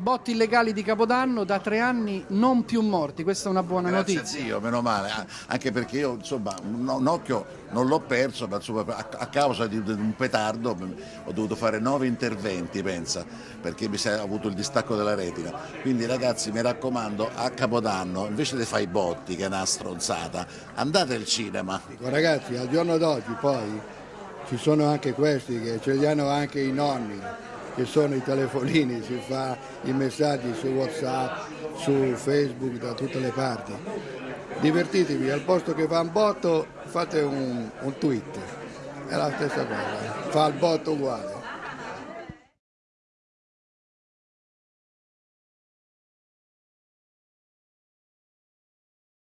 Botti illegali di Capodanno da tre anni non più morti, questa è una buona Grazie notizia. zio, meno male, anche perché io insomma un, un occhio non l'ho perso, ma insomma, a, a, causa di, di, un petardo ho dovuto fare nove interventi, pensa, perché mi si è avuto il distacco della retina. Quindi ragazzi mi raccomando, a Capodanno invece di fare i botti, che è una stronzata, andate al cinema. Ragazzi, al giorno d'oggi poi ci sono anche questi che ce li hanno anche i nonni che sono i telefonini, si fa i messaggi su Whatsapp, su Facebook, da tutte le parti. Divertitevi, al posto che fa un botto fate un, un tweet, è la stessa cosa, fa il botto uguale.